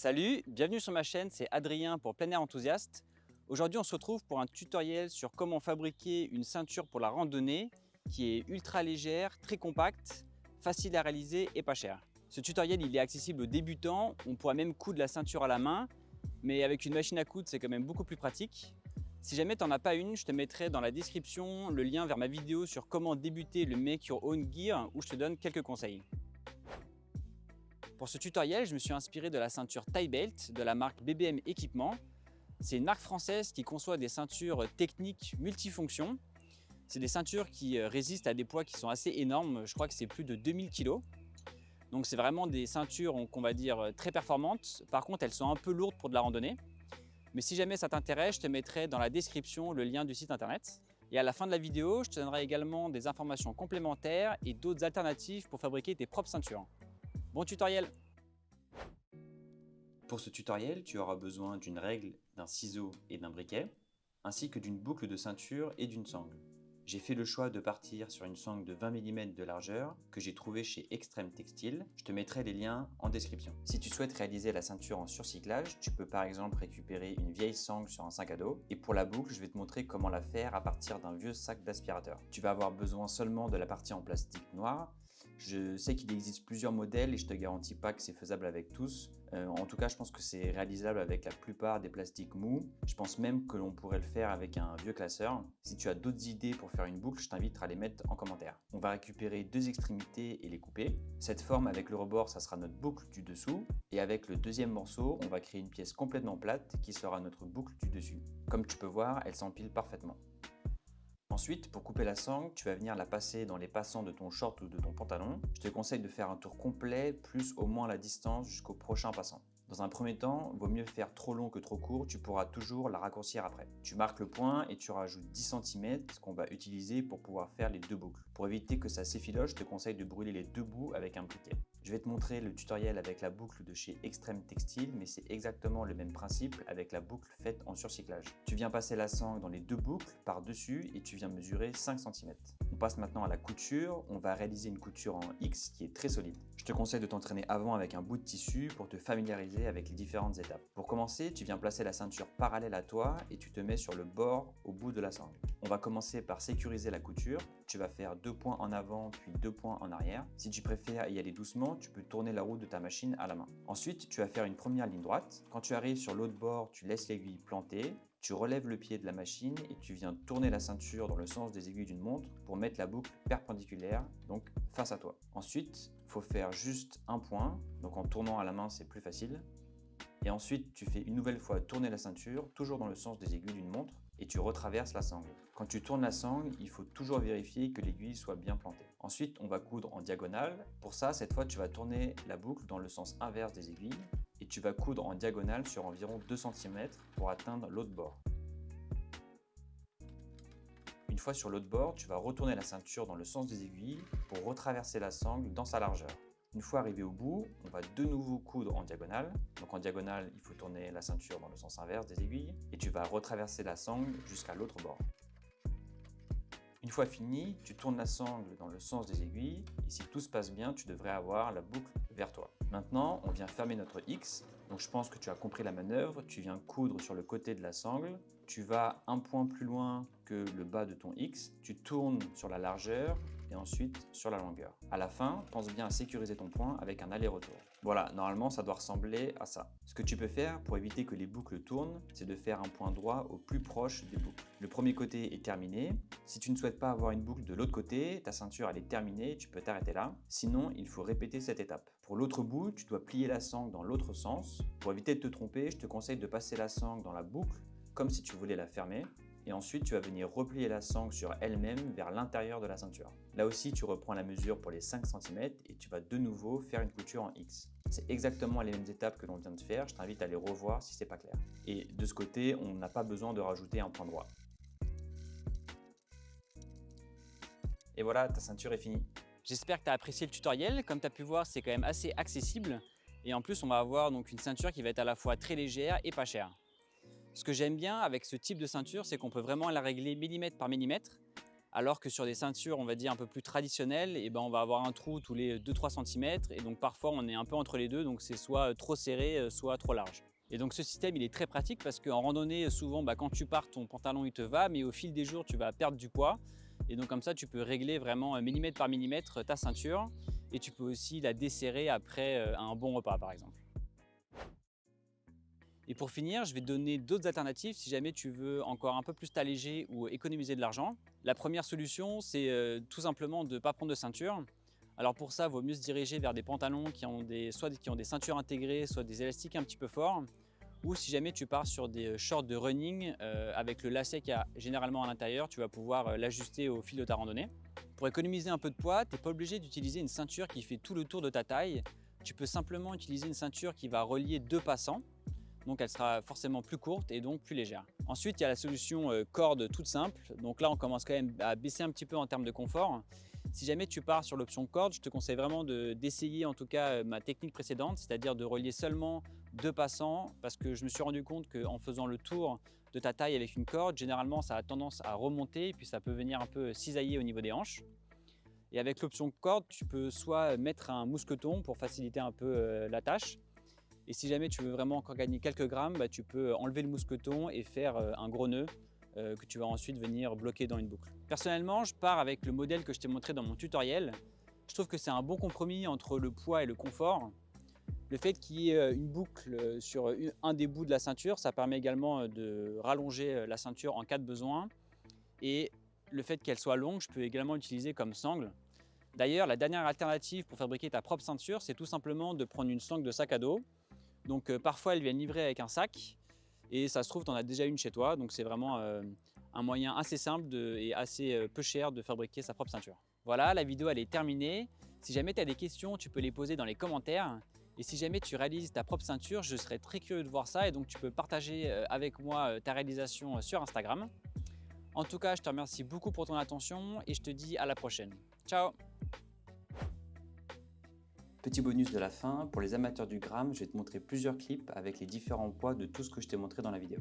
Salut, bienvenue sur ma chaîne, c'est Adrien pour Plein Air Enthousiaste. Aujourd'hui on se retrouve pour un tutoriel sur comment fabriquer une ceinture pour la randonnée qui est ultra légère, très compacte, facile à réaliser et pas cher. Ce tutoriel il est accessible aux débutants, on pourra même coudre la ceinture à la main, mais avec une machine à coudre c'est quand même beaucoup plus pratique. Si jamais tu n'en as pas une, je te mettrai dans la description le lien vers ma vidéo sur comment débuter le Make Your Own Gear où je te donne quelques conseils. Pour ce tutoriel, je me suis inspiré de la ceinture Tie Belt de la marque BBM Équipement. C'est une marque française qui conçoit des ceintures techniques multifonctions. C'est des ceintures qui euh, résistent à des poids qui sont assez énormes, je crois que c'est plus de 2000 kg. Donc c'est vraiment des ceintures qu'on va dire très performantes. Par contre, elles sont un peu lourdes pour de la randonnée. Mais si jamais ça t'intéresse, je te mettrai dans la description le lien du site internet. Et à la fin de la vidéo, je te donnerai également des informations complémentaires et d'autres alternatives pour fabriquer tes propres ceintures. Bon tutoriel Pour ce tutoriel, tu auras besoin d'une règle, d'un ciseau et d'un briquet, ainsi que d'une boucle de ceinture et d'une sangle. J'ai fait le choix de partir sur une sangle de 20 mm de largeur que j'ai trouvée chez Extreme Textile. Je te mettrai les liens en description. Si tu souhaites réaliser la ceinture en surcyclage, tu peux par exemple récupérer une vieille sangle sur un sac à dos. Et pour la boucle, je vais te montrer comment la faire à partir d'un vieux sac d'aspirateur. Tu vas avoir besoin seulement de la partie en plastique noir. Je sais qu'il existe plusieurs modèles et je te garantis pas que c'est faisable avec tous. Euh, en tout cas, je pense que c'est réalisable avec la plupart des plastiques mous. Je pense même que l'on pourrait le faire avec un vieux classeur. Si tu as d'autres idées pour faire une boucle, je t'invite à les mettre en commentaire. On va récupérer deux extrémités et les couper. Cette forme avec le rebord, ça sera notre boucle du dessous. Et avec le deuxième morceau, on va créer une pièce complètement plate qui sera notre boucle du dessus. Comme tu peux voir, elle s'empile parfaitement. Ensuite, pour couper la sangle, tu vas venir la passer dans les passants de ton short ou de ton pantalon. Je te conseille de faire un tour complet, plus au moins la distance jusqu'au prochain passant. Dans un premier temps, vaut mieux faire trop long que trop court, tu pourras toujours la raccourcir après. Tu marques le point et tu rajoutes 10 cm qu'on va utiliser pour pouvoir faire les deux boucles. Pour éviter que ça s'effiloche, je te conseille de brûler les deux bouts avec un briquet. Je vais te montrer le tutoriel avec la boucle de chez Extreme Textile, mais c'est exactement le même principe avec la boucle faite en surcyclage. Tu viens passer la sangle dans les deux boucles par-dessus et tu viens mesurer 5 cm. On passe maintenant à la couture, on va réaliser une couture en X qui est très solide. Je te conseille de t'entraîner avant avec un bout de tissu pour te familiariser avec les différentes étapes. Pour commencer, tu viens placer la ceinture parallèle à toi et tu te mets sur le bord au bout de la sangle. On va commencer par sécuriser la couture. Tu vas faire deux points en avant puis deux points en arrière. Si tu préfères y aller doucement, tu peux tourner la roue de ta machine à la main. Ensuite, tu vas faire une première ligne droite. Quand tu arrives sur l'autre bord, tu laisses l'aiguille plantée. Tu relèves le pied de la machine et tu viens tourner la ceinture dans le sens des aiguilles d'une montre pour mettre la boucle perpendiculaire, donc face à toi. Ensuite, il faut faire juste un point, donc en tournant à la main c'est plus facile. Et ensuite, tu fais une nouvelle fois tourner la ceinture, toujours dans le sens des aiguilles d'une montre, et tu retraverses la sangle. Quand tu tournes la sangle, il faut toujours vérifier que l'aiguille soit bien plantée. Ensuite, on va coudre en diagonale. Pour ça, cette fois, tu vas tourner la boucle dans le sens inverse des aiguilles, et tu vas coudre en diagonale sur environ 2 cm pour atteindre l'autre bord. Une fois sur l'autre bord, tu vas retourner la ceinture dans le sens des aiguilles pour retraverser la sangle dans sa largeur. Une fois arrivé au bout, on va de nouveau coudre en diagonale. Donc en diagonale, il faut tourner la ceinture dans le sens inverse des aiguilles et tu vas retraverser la sangle jusqu'à l'autre bord. Une fois fini, tu tournes la sangle dans le sens des aiguilles et si tout se passe bien, tu devrais avoir la boucle vers toi. Maintenant, on vient fermer notre X. Donc je pense que tu as compris la manœuvre. Tu viens coudre sur le côté de la sangle. Tu vas un point plus loin que le bas de ton X. Tu tournes sur la largeur et ensuite sur la longueur. À la fin, pense bien à sécuriser ton point avec un aller-retour. Voilà, normalement ça doit ressembler à ça. Ce que tu peux faire pour éviter que les boucles tournent, c'est de faire un point droit au plus proche des boucles. Le premier côté est terminé. Si tu ne souhaites pas avoir une boucle de l'autre côté, ta ceinture elle est terminée, tu peux t'arrêter là. Sinon, il faut répéter cette étape. Pour l'autre bout, tu dois plier la sangle dans l'autre sens. Pour éviter de te tromper, je te conseille de passer la sangle dans la boucle comme si tu voulais la fermer et ensuite tu vas venir replier la sangle sur elle-même vers l'intérieur de la ceinture. Là aussi, tu reprends la mesure pour les 5 cm et tu vas de nouveau faire une couture en X. C'est exactement les mêmes étapes que l'on vient de faire, je t'invite à les revoir si c'est pas clair. Et de ce côté, on n'a pas besoin de rajouter un point droit. Et voilà, ta ceinture est finie. J'espère que tu as apprécié le tutoriel. Comme tu as pu voir, c'est quand même assez accessible. Et en plus, on va avoir donc une ceinture qui va être à la fois très légère et pas chère. Ce que j'aime bien avec ce type de ceinture, c'est qu'on peut vraiment la régler millimètre par millimètre Alors que sur des ceintures, on va dire un peu plus traditionnelles, et ben on va avoir un trou tous les 2-3 cm et donc parfois on est un peu entre les deux, donc c'est soit trop serré, soit trop large. Et donc ce système il est très pratique parce qu'en randonnée souvent bah, quand tu pars ton pantalon il te va mais au fil des jours tu vas perdre du poids et donc comme ça tu peux régler vraiment millimètre par millimètre ta ceinture et tu peux aussi la desserrer après euh, un bon repas par exemple. Et pour finir, je vais donner d'autres alternatives si jamais tu veux encore un peu plus t'alléger ou économiser de l'argent. La première solution, c'est euh, tout simplement de ne pas prendre de ceinture. Alors pour ça, il vaut mieux se diriger vers des pantalons qui ont des, soit qui ont des ceintures intégrées, soit des élastiques un petit peu forts. Ou si jamais tu pars sur des euh, shorts de running euh, avec le lacet qu'il y a généralement à l'intérieur, tu vas pouvoir l'ajuster au fil de ta randonnée. Pour économiser un peu de poids, tu n'es pas obligé d'utiliser une ceinture qui fait tout le tour de ta taille. Tu peux simplement utiliser une ceinture qui va relier deux passants. Donc elle sera forcément plus courte et donc plus légère. Ensuite, il y a la solution corde toute simple. Donc là, on commence quand même à baisser un petit peu en termes de confort. Si jamais tu pars sur l'option corde, je te conseille vraiment d'essayer en tout cas euh, ma technique précédente, c'est-à-dire de relier seulement deux passants parce que je me suis rendu compte qu'en faisant le tour de ta taille avec une corde, généralement ça a tendance à remonter et puis ça peut venir un peu cisailler au niveau des hanches. Et avec l'option corde, tu peux soit mettre un mousqueton pour faciliter un peu euh, la tâche. Et si jamais tu veux vraiment encore gagner quelques grammes, bah, tu peux enlever le mousqueton et faire euh, un gros nœud euh, que tu vas ensuite venir bloquer dans une boucle. Personnellement, je pars avec le modèle que je t'ai montré dans mon tutoriel. Je trouve que c'est un bon compromis entre le poids et le confort. Le fait qu'il y ait euh, une boucle sur un des bouts de la ceinture, ça permet également de rallonger la ceinture en cas de besoin. Et le fait qu'elle soit longue, je peux également l'utiliser comme sangle. D'ailleurs, la dernière alternative pour fabriquer ta propre ceinture, c'est tout simplement de prendre une sangle de sac à dos. Donc parfois, elles viennent livrer avec un sac. Et ça se trouve, tu en as déjà une chez toi, donc c'est vraiment euh, un moyen assez simple et assez euh, peu cher de fabriquer sa propre ceinture. Voilà, la vidéo elle est terminée. Si jamais tu as des questions, tu peux les poser dans les commentaires. Et si jamais tu réalises ta propre ceinture, je serais très curieux de voir ça et donc tu peux partager euh, avec moi ta réalisation sur Instagram. En tout cas, je te remercie beaucoup pour ton attention et je te dis à la prochaine. Ciao Petit bonus de la fin, pour les amateurs du gramme, je vais te montrer plusieurs clips avec les différents poids de tout ce que je t'ai montré dans la vidéo.